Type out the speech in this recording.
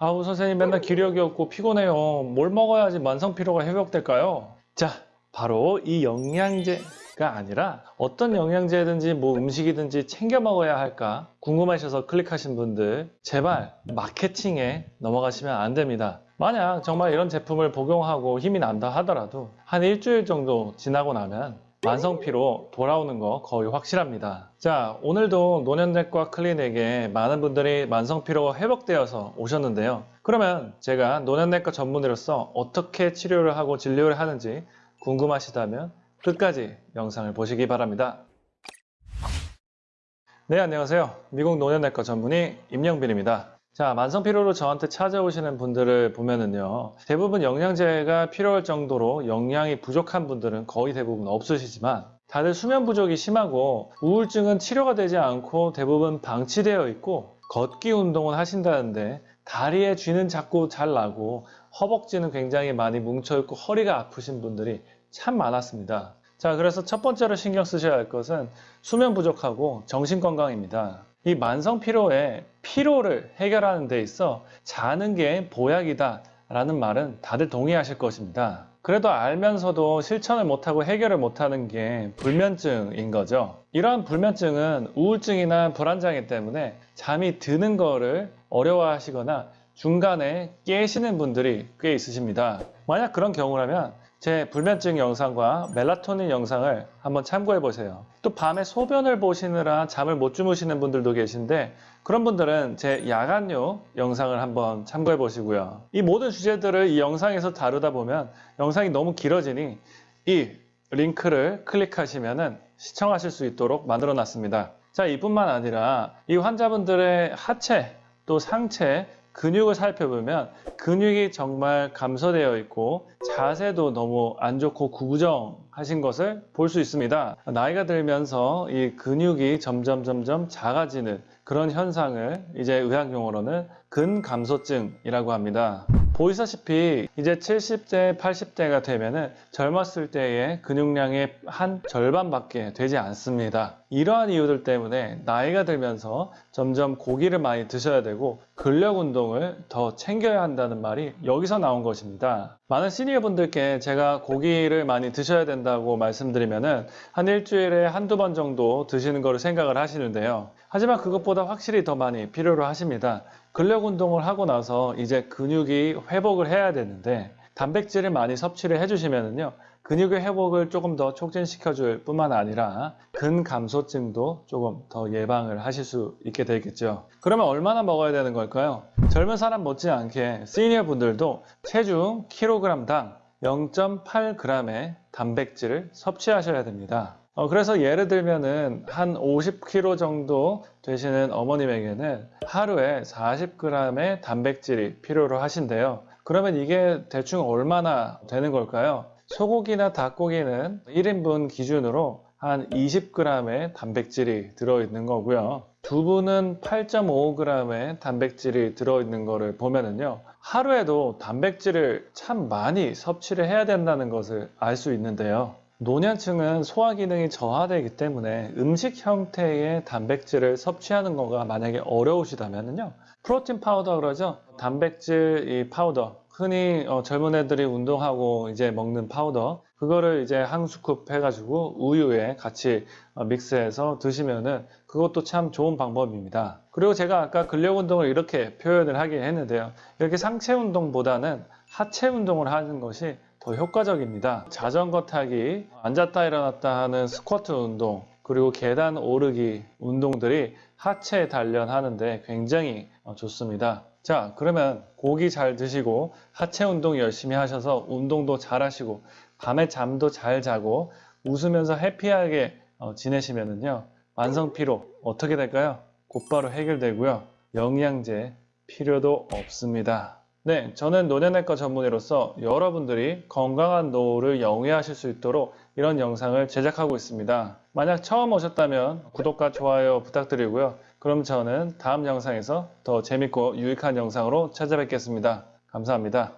아우 선생님 맨날 기력이 없고 피곤해요. 뭘 먹어야지 만성 피로가 회복될까요? 자, 바로 이 영양제가 아니라 어떤 영양제든지 뭐 음식이든지 챙겨 먹어야 할까 궁금하셔서 클릭하신 분들 제발 마케팅에 넘어가시면 안 됩니다. 만약 정말 이런 제품을 복용하고 힘이 난다 하더라도 한 일주일 정도 지나고 나면 만성피로 돌아오는 거 거의 확실합니다. 자, 오늘도 노년내과 클리닉에 많은 분들이 만성피로가 회복되어서 오셨는데요. 그러면 제가 노년내과 전문의로서 어떻게 치료를 하고 진료를 하는지 궁금하시다면 끝까지 영상을 보시기 바랍니다. 네, 안녕하세요. 미국 노년내과 전문의 임영빈입니다. 자, 만성 피로로 저한테 찾아오시는 분들을 보면은요, 대부분 영양제가 필요할 정도로 영양이 부족한 분들은 거의 대부분 없으시지만, 다들 수면 부족이 심하고 우울증은 치료가 되지 않고 대부분 방치되어 있고, 걷기 운동은 하신다는데, 다리에 쥐는 자꾸 잘 나고, 허벅지는 굉장히 많이 뭉쳐있고, 허리가 아프신 분들이 참 많았습니다. 자, 그래서 첫 번째로 신경 쓰셔야 할 것은 수면 부족하고 정신 건강입니다. 이 만성 피로에 피로를 해결하는 데 있어 자는 게 보약이다 라는 말은 다들 동의하실 것입니다. 그래도 알면서도 실천을 못하고 해결을 못하는 게 불면증인 거죠. 이러한 불면증은 우울증이나 불안장애 때문에 잠이 드는 거를 어려워하시거나 중간에 깨시는 분들이 꽤 있으십니다. 만약 그런 경우라면 제 불면증 영상과 멜라토닌 영상을 한번 참고해 보세요. 또 밤에 소변을 보시느라 잠을 못 주무시는 분들도 계신데 그런 분들은 제 야간요 영상을 한번 참고해 보시고요. 이 모든 주제들을 이 영상에서 다루다 보면 영상이 너무 길어지니 이 링크를 클릭하시면 시청하실 수 있도록 만들어 놨습니다. 자, 이뿐만 아니라 이 환자분들의 하체 또 상체 근육을 살펴보면 근육이 정말 감소되어 있고 자세도 너무 안 좋고 구부정하신 것을 볼 수 있습니다. 나이가 들면서 이 근육이 점점 점점 작아지는 그런 현상을 이제 의학 용어로는 근감소증이라고 합니다. 보이다시피 이제 70대, 80대가 되면은 젊었을 때의 근육량의 한 절반밖에 되지 않습니다. 이러한 이유들 때문에 나이가 들면서 점점 고기를 많이 드셔야 되고 근력 운동을 더 챙겨야 한다는 말이 여기서 나온 것입니다. 많은 시니어 분들께 제가 고기를 많이 드셔야 된다고 말씀드리면은 한 일주일에 한두 번 정도 드시는 거를 생각을 하시는데요. 하지만 그것보다 확실히 더 많이 필요로 하십니다. 근력 운동을 하고 나서 이제 근육이 회복을 해야 되는데 단백질을 많이 섭취를 해주시면은요 근육의 회복을 조금 더 촉진시켜 줄 뿐만 아니라 근감소증도 조금 더 예방을 하실 수 있게 되겠죠. 그러면 얼마나 먹어야 되는 걸까요? 젊은 사람 못지않게 시니어 분들도 체중 킬로그램당 0.8g의 단백질을 섭취하셔야 됩니다 어, 그래서 예를 들면은 한 50kg 정도 되시는 어머님에게는 하루에 40g의 단백질이 필요로 하신대요. 그러면 이게 대충 얼마나 되는 걸까요? 소고기나 닭고기는 1인분 기준으로 한 20g의 단백질이 들어있는 거고요. 두부는 8.5g의 단백질이 들어있는 거를 보면은요. 하루에도 단백질을 참 많이 섭취를 해야 된다는 것을 알 수 있는데요. 노년층은 소화 기능이 저하되기 때문에 음식 형태의 단백질을 섭취하는 거가 만약에 어려우시다면요 프로틴 파우더 그러죠? 단백질 이 파우더. 흔히 어, 젊은 애들이 운동하고 이제 먹는 파우더. 그거를 이제 한 스쿱 해가지고 우유에 같이 어, 믹스해서 드시면은 그것도 참 좋은 방법입니다. 그리고 제가 아까 근력 운동을 이렇게 표현을 하긴 했는데요. 이렇게 상체 운동보다는 하체 운동을 하는 것이 더 효과적입니다. 자전거 타기, 앉았다 일어났다 하는 스쿼트 운동, 그리고 계단 오르기 운동들이 하체 단련하는데 굉장히 어, 좋습니다. 자, 그러면 고기 잘 드시고 하체 운동 열심히 하셔서 운동도 잘 하시고 밤에 잠도 잘 자고 웃으면서 해피하게 어, 지내시면은요. 만성 피로 어떻게 될까요? 곧바로 해결되고요. 영양제 필요도 없습니다. 네, 저는 노년내과 전문의로서 여러분들이 건강한 노후를 영위하실 수 있도록 이런 영상을 제작하고 있습니다. 만약 처음 오셨다면 구독과 좋아요 부탁드리고요. 그럼 저는 다음 영상에서 더 재밌고 유익한 영상으로 찾아뵙겠습니다. 감사합니다.